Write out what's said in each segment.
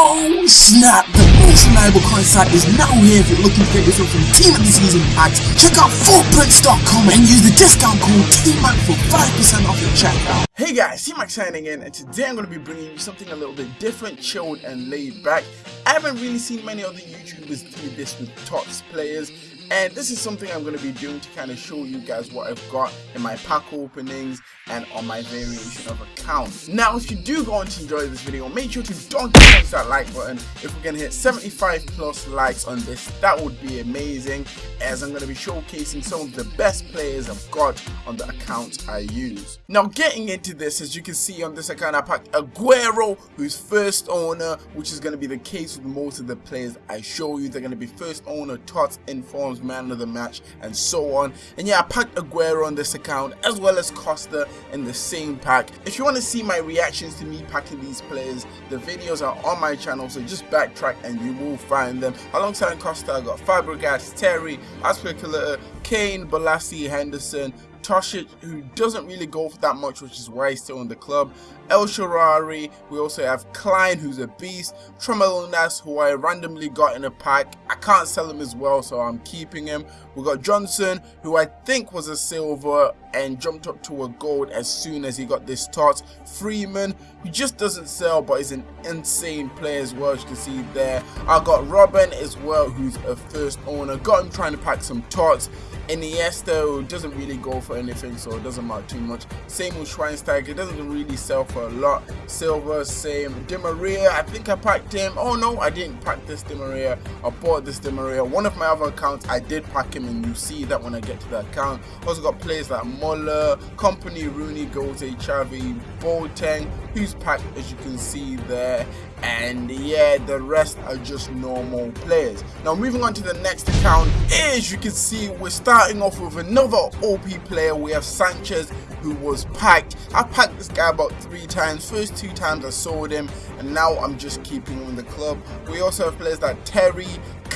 Oh snap! The most reliable coin site is now here if you're looking for yourself some Team of the Season packs. Check out footprints.com and use the discount code TMAC for 5% off your checkout. Hey guys, T-Mac signing in and today I'm going to be bringing you something a little bit different, chilled and laid back. I haven't really seen many other YouTubers do this with TOTS players and this is something I'm going to be doing to kind of show you guys what I've got in my pack openings and on my variation of accounts. Now if you do go on to enjoy this video, make sure to don't touch that like button. If going to hit 75 plus likes on this, that would be amazing as I'm going to be showcasing some of the best players I've got on the accounts I use. Now getting into this, as you can see on this account I packed Aguero, who's first owner, which is going to be the case with most of the players I show you. They're going to be first owner, TOTS, informs, man of the match, and so on. And yeah, I packed Aguero on this account, as well as Costa in the same pack. If you want to see my reactions to me packing these players, the videos are on my channel, so just backtrack and you will find them. Alongside Costa, I got Fabregas, Terry, Azpilicueta, Kane, Bolasie, Henderson, Tošić, who doesn't really go for that much, which is why he's still in the club. El Shaarawy, we also have Klein, who's a beast. Trémoulinas, who I randomly got in a pack. I can't sell him as well, so I'm keeping him. We got Johnson, who I think was a silver and jumped up to a gold as soon as he got this tots. Freeman, who just doesn't sell, but is an insane player as well, as you can see there. I got Robben as well, who's a first owner. Got him trying to pack some tots. Iniesta who doesn't really go for anything, so it doesn't matter too much. Same with Schweinsteiger, doesn't really sell for a lot. Silver, same. Di Maria, I think I packed him. Oh no, I didn't pack this Di Maria. I bought this Di Maria. One of my other accounts, I did pack him, and you see that when I get to the account. Also got players like Muller, Kompany, Rooney, Götze, Xavi, Boateng, who's packed as you can see there and yeah the rest are just normal players now moving on to the next account as you can see we're starting off with another op player we have sanchez who was packed. I packed this guy about three times. First two times i sold him and now i'm just keeping him in the club. We also have players like terry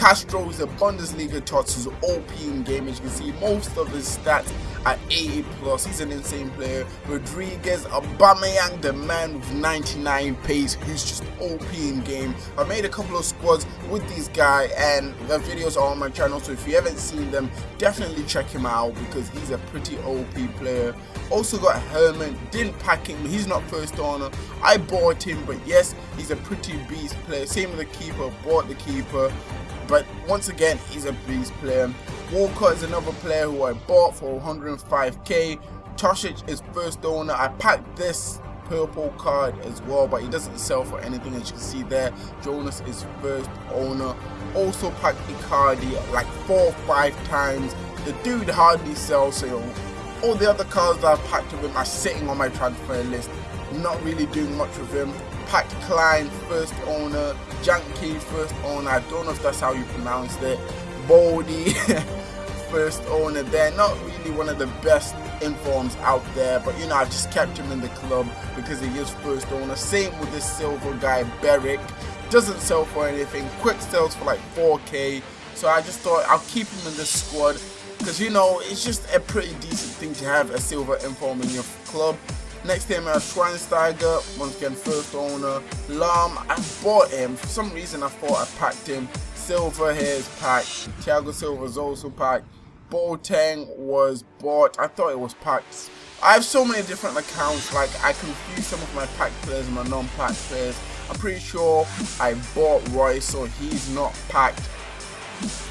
Castro is a Bundesliga tots who's OP in game as you can see most of his stats at 80 plus. He's an insane player. Rodriguez, Aubameyang, the man with 99 pace, who's just OP in game. I made a couple of squads with this guy, and the videos are on my channel. So if you haven't seen them, definitely check him out because he's a pretty OP player. Also got Herman, didn't pack him. He's not first owner. I bought him, but yes, he's a pretty beast player. Same with the keeper. Bought the keeper. But once again, he's a beast player. Walker is another player who I bought for 105k. Tošić is first owner. I packed this purple card as well, but he doesn't sell for anything as you can see there. Jonas is first owner. Also packed Icardi like four or five times. The dude hardly sells, so all the other cards that I've packed with him are sitting on my transfer list. Not really doing much with him. Pat Klein, first owner. Janky, first owner. I don't know if that's how you pronounce it. Baldy. first owner there. Not really one of the best informs out there, but you know, I just kept him in the club because he is first owner. Same with this silver guy, Beric. Doesn't sell for anything. Quick sells for like 4k. So I just thought I'll keep him in this squad because you know, it's just a pretty decent thing to have a silver inform in your club. Next team I have Schweinsteiger, once again first owner. Lahm, I bought him. For some reason I thought I packed him. Silver here is packed. Thiago Silva is also packed. Boateng was bought. I thought it was packed. I have so many different accounts, like I confuse some of my pack players and my non-pack players. I'm pretty sure I bought Reus, so he's not packed.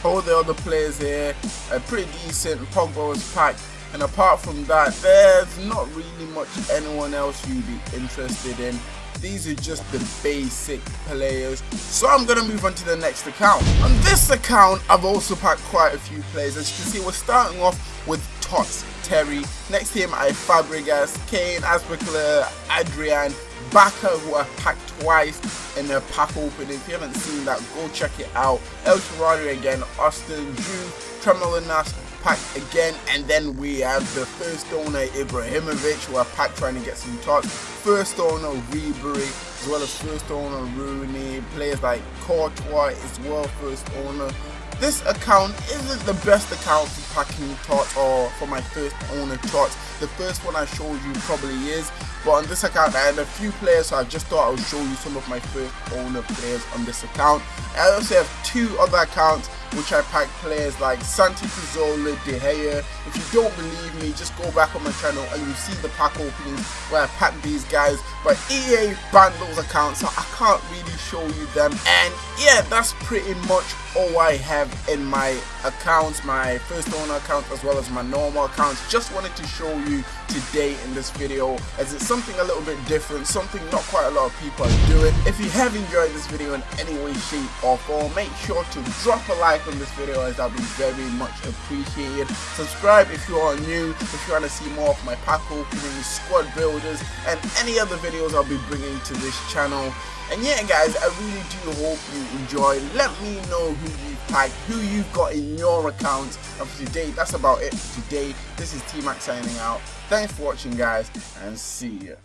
All the other players here are pretty decent. Pogba was packed. And apart from that, there's not really much anyone else you'd be interested in these are just the basic players. So I'm going to move on to the next account. On this account, I've also packed quite a few players. As you can see, we're starting off with Tots, Terry. Next to him, I have Fabregas, Kane, Azpilicueta, Adrian, Bacca, who I packed twice in the pack opening. If you haven't seen that, go check it out. El Shaarawy again, Austin, Drew, Trémoulinas, pack again and then we have the first owner Ibrahimovic who are packed trying to get some tots first owner Ribery as well as first owner Rooney players like Courtois as well first owner This account isn't the best account for packing tots or for my first owner tots. The first one I showed you probably is, but on this account I had a few players so I just thought I would show you some of my first owner players on this account. I also have two other accounts which I pack players like Santi Cazorla, De Gea. If you don't believe me, just go back on my channel and you see the pack openings where I pack these guys. But EA banned those accounts, so I can't really show you them. And yeah, that's pretty much all I have in my accounts, my first owner account as well as my normal accounts. Just wanted to show you today in this video as it's something a little bit different, something not quite a lot of people are doing. If you have enjoyed this video in any way, shape or form, make sure to drop a like on this video as that'll be very much appreciated. Subscribe if you are new, if you want to see more of my pack openings, squad builders and any other videos I'll be bringing to this channel. And yeah guys, I really do hope you enjoy. Let me know who you packed, who you've got in your account. And for today, that's about it for today. This is T-Mac signing out. Thanks for watching guys, and see ya.